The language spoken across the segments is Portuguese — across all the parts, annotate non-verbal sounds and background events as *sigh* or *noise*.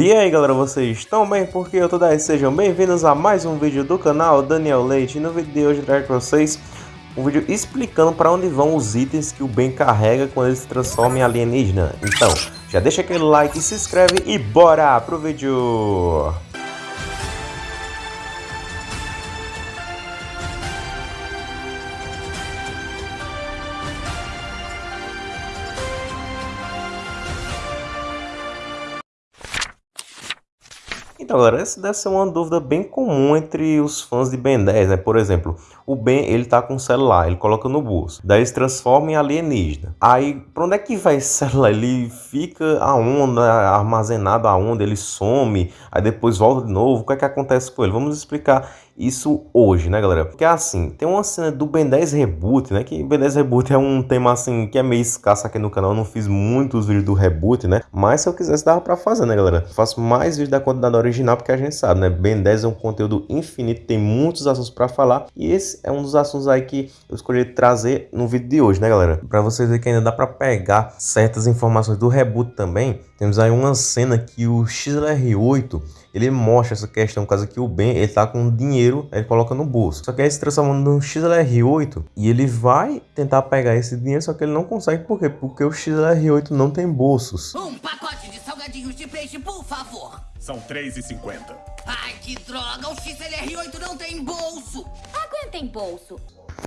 E aí galera, vocês estão bem? Porque eu tô daí, sejam bem-vindos a mais um vídeo do canal Daniel Leite. E no vídeo de hoje eu trago pra vocês um vídeo explicando para onde vão os itens que o Ben carrega quando ele se transforma em alienígena. Então, já deixa aquele like, se inscreve e bora pro vídeo! Então, galera, essa deve ser uma dúvida bem comum entre os fãs de Ben 10, né? Por exemplo, o Ben, ele tá com o celular, ele coloca no bolso. Daí se transforma em alienígena. Aí, pra onde é que vai esse celular? Ele fica aonde, armazenado aonde, ele some, aí depois volta de novo. O que é que acontece com ele? Vamos explicar isso hoje, né, galera? Porque assim, tem uma cena do Ben 10 Reboot, né? Que Ben 10 Reboot é um tema assim que é meio escasso aqui no canal. Eu não fiz muitos vídeos do reboot, né? Mas se eu quisesse dava pra fazer, né, galera? Eu faço mais vídeos da quantidade original porque a gente sabe, né? Ben 10 é um conteúdo infinito, tem muitos assuntos pra falar. E esse é um dos assuntos aí que eu escolhi trazer no vídeo de hoje, né, galera? Pra vocês verem que ainda dá pra pegar certas informações do reboot também. Temos aí uma cena que o XLR8 ele mostra essa questão, caso que o Ben ele tá com dinheiro, ele coloca no bolso. Só que aí se transforma no XLR8 e ele vai tentar pegar esse dinheiro, só que ele não consegue, por quê? Porque o XLR8 não tem bolsos. Um pacote de salgadinhos de peixe, por favor. São 3,50. Ai, que droga, o XLR8 não tem bolso. Aguenta em bolso.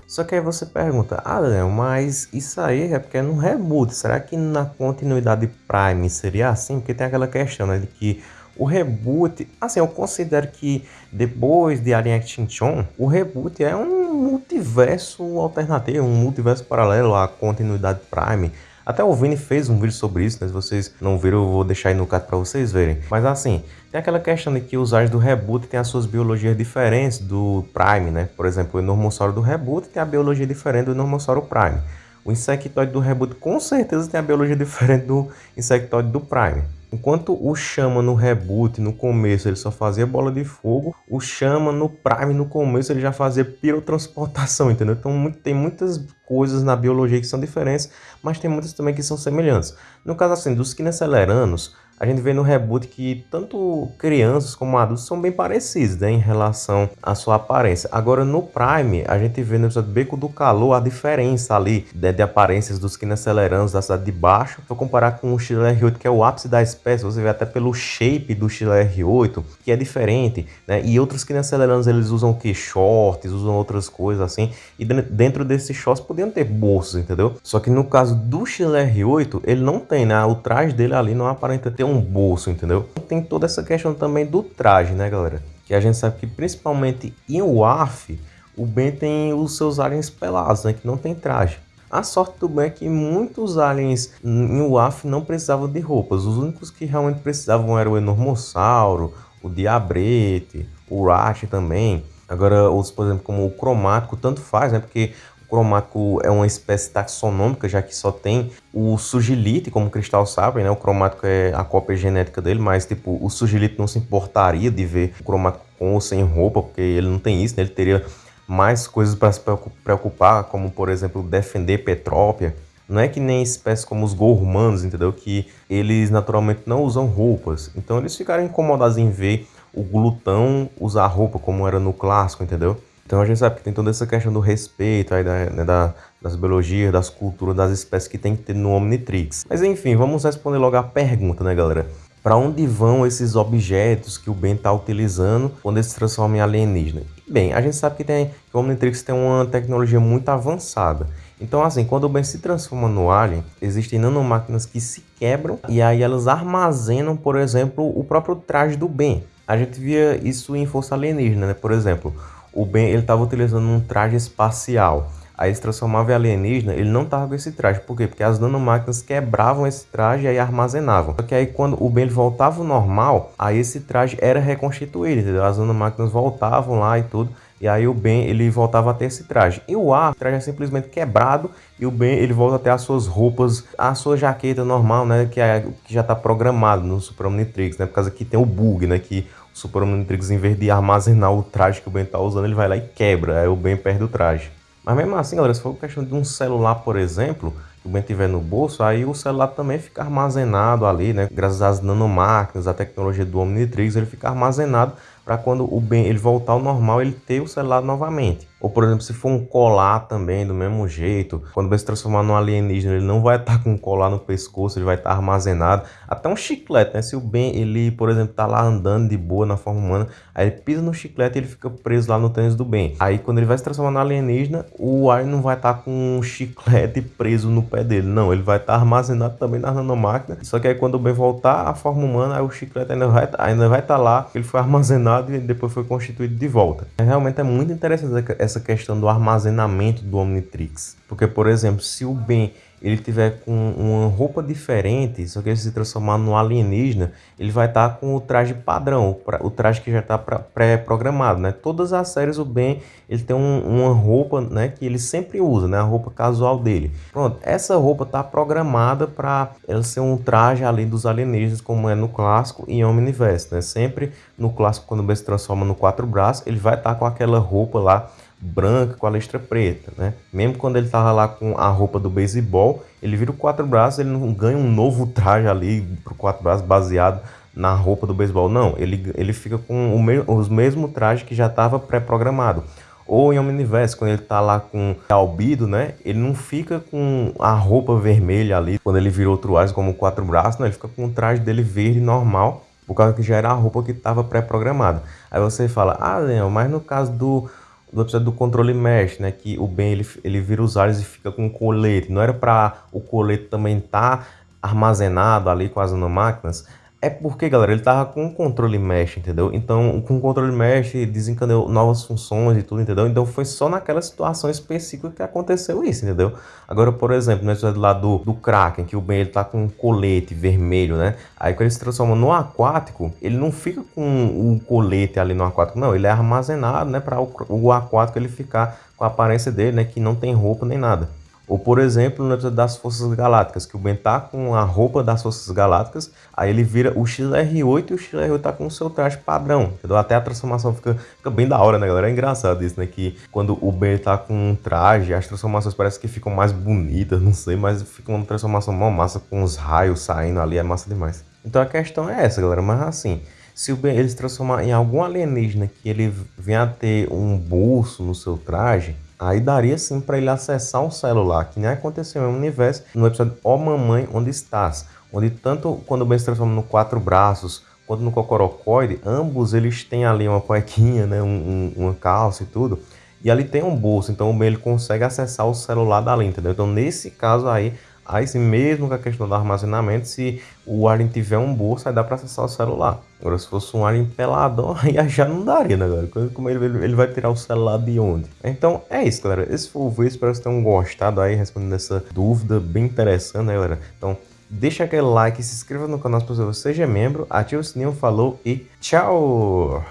Só que aí você pergunta, ah Daniel, mas isso aí é porque é no reboot, será que na continuidade Prime seria assim? Porque tem aquela questão, né, de que o reboot, assim, eu considero que depois de Alien Extinction, o reboot é um multiverso alternativo, um multiverso paralelo à continuidade Prime. Até o Vini fez um vídeo sobre isso, né? Se vocês não viram, eu vou deixar aí no card para vocês verem. Mas assim, tem aquela questão de que os aliens do reboot têm as suas biologias diferentes do Prime, né? Por exemplo, o Enormossauro do reboot tem a biologia diferente do Enormossauro Prime. O insectoide do reboot com certeza tem a biologia *laughs* diferente do insectoide do Prime. Enquanto o Chama no reboot, no começo, ele só fazia bola de fogo, o Chama no Prime, no começo, ele já fazia pirotransportação, *laughs* entendeu? Então tem muitas coisas na biologia que são diferentes, mas tem muitas também que são semelhantes. No caso assim, dos Kineceleranos, a gente vê no reboot que tanto crianças como adultos são bem parecidos né, em relação à sua aparência. Agora no Prime, a gente vê no episódio Beco do Calor a diferença ali de, de aparências dos Kineceleranos da cidade de baixo. Eu comparar com o XLR8, que é o ápice da espécie, você vê até pelo shape do XLR8, que é diferente, né? E outros Kineceleranos, eles usam que? Shorts, usam outras coisas assim. E dentro desses shorts podiam ter bolsos, entendeu? Só que no caso do XLR8, ele não tem, né? O traje dele ali não aparenta ter um bolso, entendeu? Tem toda essa questão também do traje, né, galera? Que a gente sabe que principalmente em WAF, o Ben tem os seus aliens pelados, né? Que não tem traje. A sorte do Ben é que muitos aliens em WAF não precisavam de roupas. Os únicos que realmente precisavam eram o Enormossauro, o Diabrete, o Rash também. Agora, outros, por exemplo, como o Cromático, tanto faz, né? Porque cromático é uma espécie taxonômica, já que só tem o sugilite como cristal sabe, né? O cromático é a cópia genética dele, mas tipo, o sugilite não se importaria de ver o cromático com ou sem roupa, porque ele não tem isso, né? Ele teria mais coisas para se preocupar, como por exemplo, defender Petrópia. Não é que nem espécies como os gormanos, entendeu? Que eles naturalmente não usam roupas. Então eles ficaram incomodados em ver o glutão usar roupa, como era no clássico, entendeu? Então a gente sabe que tem toda essa questão do respeito aí da, né, da, das biologias, das culturas, das espécies que tem que ter no Omnitrix. Mas enfim, vamos responder logo a pergunta, né, galera? Para onde vão esses objetos que o Ben está utilizando quando ele se transforma em alienígena? Bem, a gente sabe que, tem, que o Omnitrix tem uma tecnologia muito avançada. Então, assim, quando o Ben se transforma no alien, existem nanomáquinas que se quebram e aí elas armazenam, por exemplo, o próprio traje do Ben. A gente via isso em Força Alienígena, né? Por exemplo, o Ben ele estava utilizando um traje espacial. Aí se transformava em alienígena, ele não estava com esse traje. Por quê? Porque as nanomáquinas quebravam esse traje e aí armazenavam. Só que aí quando o Ben voltava ao normal, aí esse traje era reconstituído, entendeu? As nanomáquinas voltavam lá e tudo. E aí o Ben ele voltava a ter esse traje. E o A, o traje é simplesmente quebrado e o Ben ele volta a ter as suas roupas, a sua jaqueta normal, né? Que, é, que já está programado no Super Omnitrix, né? Por causa que tem o bug, né? Que o Super Omnitrix, em vez de armazenar o traje que o Ben tá usando, ele vai lá e quebra. Aí o Ben perde o traje. Mas mesmo assim, galera, se for questão de um celular, por exemplo, o Ben tiver no bolso, aí o celular também fica armazenado ali, né? Graças às nanomáquinas, à tecnologia do Omnitrix, ele fica armazenado para quando o Ben ele voltar ao normal, ele ter o celular novamente. Ou, por exemplo, se for um colar também, do mesmo jeito, quando vai se transformar num alienígena, ele não vai estar com um colar no pescoço, ele vai estar armazenado. Até um chiclete, né? Se o Ben, ele, por exemplo, tá lá andando de boa na forma humana, aí ele pisa no chiclete e ele fica preso lá no tênis do Ben. Aí, quando ele vai se transformar no alienígena, o Alien não vai estar com um chiclete preso no pé dele. Não, ele vai estar armazenado também na nanomáquina. Só que aí, quando o Ben voltar à forma humana, aí o chiclete ainda vai, ainda vai estar lá, ele foi armazenado e depois foi constituído de volta. Realmente é muito interessante essa essa questão do armazenamento do Omnitrix. Porque, por exemplo, se o Ben ele tiver com uma roupa diferente, só que ele se transformar no alienígena, ele vai estar tá com o traje padrão, o traje que já está pré-programado, né? Todas as séries o Ben, ele tem um, uma roupa, né, que ele sempre usa, né, a roupa casual dele. Pronto, essa roupa está programada para ela ser um traje ali dos alienígenas, como é no clássico e Omniverse, né? Sempre no clássico quando o Ben se transforma no quatro braços, ele vai estar tá com aquela roupa lá branca com a listra preta, né? Mesmo quando ele tava lá com a roupa do beisebol, ele vira o quatro braços, ele não ganha um novo traje ali pro quatro braços baseado na roupa do beisebol, não. Ele, ele fica com me, os mesmos trajes que já estava pré-programado. Ou em Omniverse, quando ele tá lá com albido, né? Ele não fica com a roupa vermelha ali, quando ele vira outro Ars como quatro braços, não. Ele fica com o traje dele verde normal, por causa que já era a roupa que estava pré-programada. Aí você fala, ah, Leão, mas no caso do do episódio do controle mesh, né? Que o Ben ele, ele vira os ares e fica com o colete. Não era para o colete também estar tá armazenado ali com as nanomáquinas. É porque, galera, ele tava com o controle mesh, entendeu? Então, com o controle mesh, desencadeou novas funções e tudo, entendeu? Então, foi só naquela situação específica que aconteceu isso, entendeu? Agora, por exemplo, no episódio lá do, do Kraken, que o Ben ele tá com um colete vermelho, né? Aí, quando ele se transforma no aquático, ele não fica com o colete ali no aquático, não. Ele é armazenado, né? Para o, o aquático ele ficar com a aparência dele, né? Que não tem roupa nem nada. Ou, por exemplo, episódio das Forças Galácticas, que o Ben tá com a roupa das Forças Galácticas, aí ele vira o XR8 e o XR8 tá com o seu traje padrão, entendeu? Até a transformação fica, fica bem da hora, né, galera? É engraçado isso, né? Que quando o Ben tá com um traje, as transformações parecem que ficam mais bonitas, não sei, mas fica uma transformação mó massa com os raios saindo ali, é massa demais. Então a questão é essa, galera, mas assim, se o Ben ele se transformar em algum alienígena que ele venha a ter um bolso no seu traje, Aí daria sim para ele acessar um celular, que nem aconteceu no universo, no episódio Ó oh Mamãe, Onde Estás? Onde tanto quando o Ben se transforma no Quatro Braços, quanto no Cocorocoide, ambos eles têm ali uma cuequinha, né, um, um, uma calça e tudo, e ali tem um bolso, então o Ben ele consegue acessar o celular dali, entendeu? Então nesse caso aí, Aí sim, mesmo com a questão do armazenamento, se o Alien tiver um bolso, aí dá para acessar o celular. Agora, se fosse um Alien peladão, *laughs* aí já não daria, né, galera? Como ele, ele vai tirar o celular de onde? Então, é isso, galera. Esse foi o vídeo, espero que vocês tenham gostado aí, respondendo essa dúvida bem interessante, né, galera? Então, deixa aquele like, se inscreva no canal se você seja membro, ative o sininho, falou e tchau!